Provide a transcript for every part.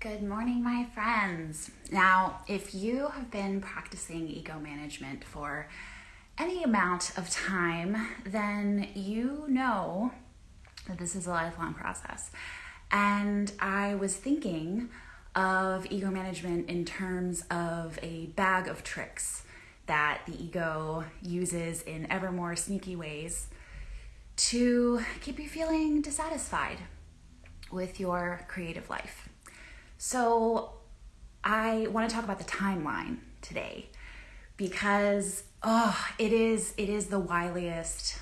Good morning, my friends. Now, if you have been practicing ego management for any amount of time, then you know that this is a lifelong process. And I was thinking of ego management in terms of a bag of tricks that the ego uses in ever more sneaky ways to keep you feeling dissatisfied with your creative life. So, I want to talk about the timeline today because oh, it is it is the wiliest,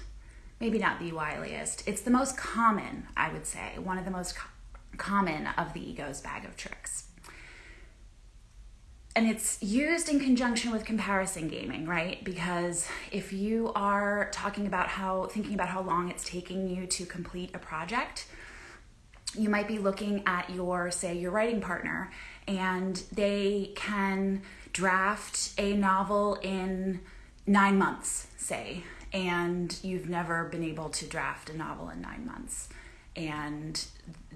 maybe not the wiliest. It's the most common, I would say, one of the most co- common of the ego's bag of tricks. And it's used in conjunction with comparison gaming, right? Because if you are talking about how thinking about how long it's taking you to complete a project, you might be looking at your, say, your writing partner, and they can draft a novel in nine months, say, and you've never been able to draft a novel in nine months, and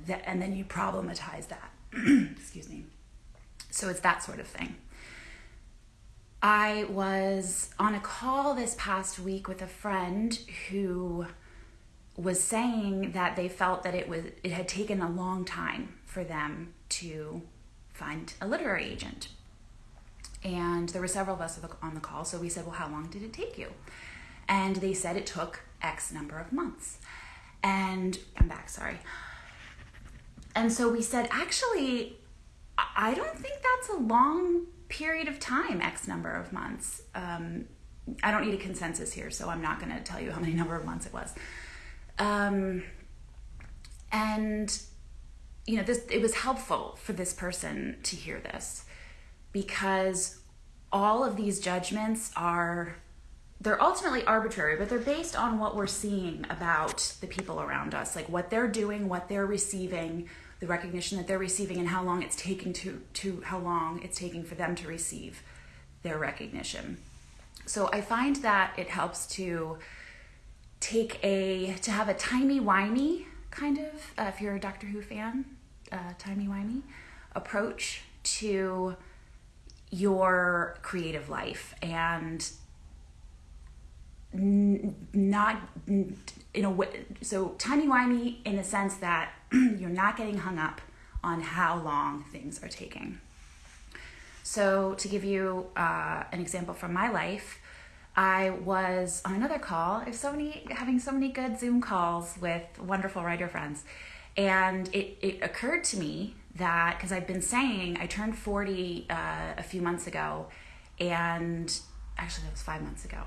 that, and then you problematize that. Excuse me. So it's that sort of thing. I was on a call this past week with a friend who was saying that they felt that it was it had taken a long time for them to find a literary agent. And there were several of us on the call, so we said, "Well, how long did it take you?" And they said it took X number of months. And I'm back, sorry. And so we said, actually, I don't think that's a long period of time, X number of months. Um, I don't need a consensus here, so I'm not going to tell you how many number of months it was. Um, and you know, this it was helpful for this person to hear this because all of these judgments are they're ultimately arbitrary, but they're based on what we're seeing about the people around us, like what they're doing, what they're receiving, the recognition that they're receiving, and how long it's taking to to how long it's taking for them to receive their recognition. So I find that it helps to take a to have a timey wimey kind of uh, if you're a Doctor Who fan, uh, timey wimey approach to your creative life and n- not n- in a way so timey wimey in the sense that you're not getting hung up on how long things are taking. So to give you uh, an example from my life, I was on another call. I have so many having so many good Zoom calls with wonderful writer friends. And it, it occurred to me that because I've been saying I turned 40 uh, a few months ago, and actually that was five months ago.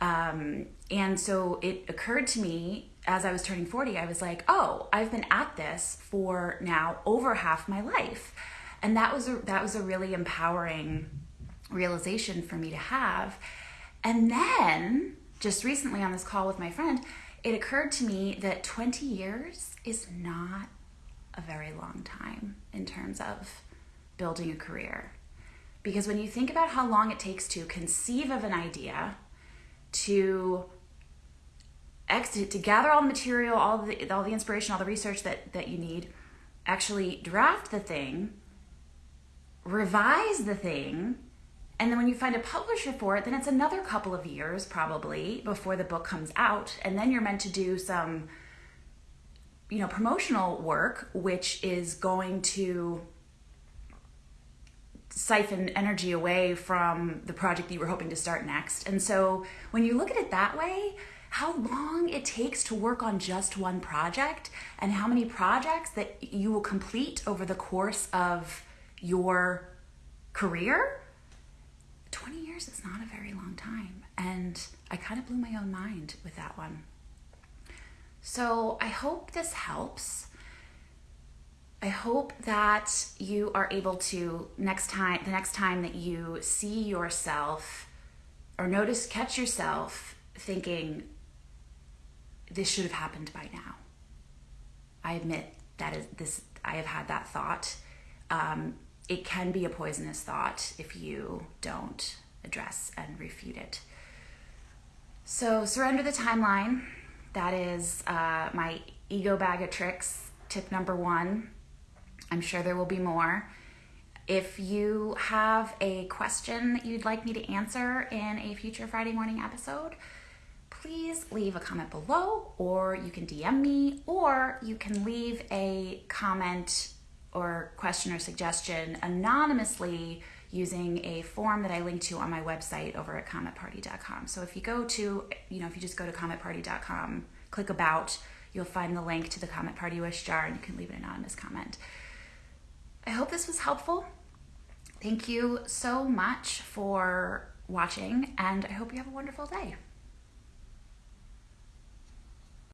Um, and so it occurred to me as I was turning 40, I was like, oh, I've been at this for now over half my life. And that was a, that was a really empowering realization for me to have and then, just recently on this call with my friend, it occurred to me that 20 years is not a very long time in terms of building a career. Because when you think about how long it takes to conceive of an idea, to exit, to gather all the material, all the all the inspiration, all the research that that you need, actually draft the thing, revise the thing, and then when you find a publisher for it, then it's another couple of years probably before the book comes out. And then you're meant to do some, you know, promotional work, which is going to siphon energy away from the project that you were hoping to start next. And so when you look at it that way, how long it takes to work on just one project and how many projects that you will complete over the course of your career 20 years is not a very long time. And I kind of blew my own mind with that one. So I hope this helps. I hope that you are able to next time the next time that you see yourself or notice catch yourself thinking this should have happened by now. I admit that is this I have had that thought. Um, it can be a poisonous thought if you don't address and refute it. So, surrender the timeline. That is uh, my ego bag of tricks, tip number one. I'm sure there will be more. If you have a question that you'd like me to answer in a future Friday morning episode, please leave a comment below, or you can DM me, or you can leave a comment or question or suggestion anonymously using a form that I link to on my website over at cometparty.com. So if you go to, you know, if you just go to cometparty.com, click about, you'll find the link to the Comet Party Wish jar and you can leave an anonymous comment. I hope this was helpful. Thank you so much for watching, and I hope you have a wonderful day.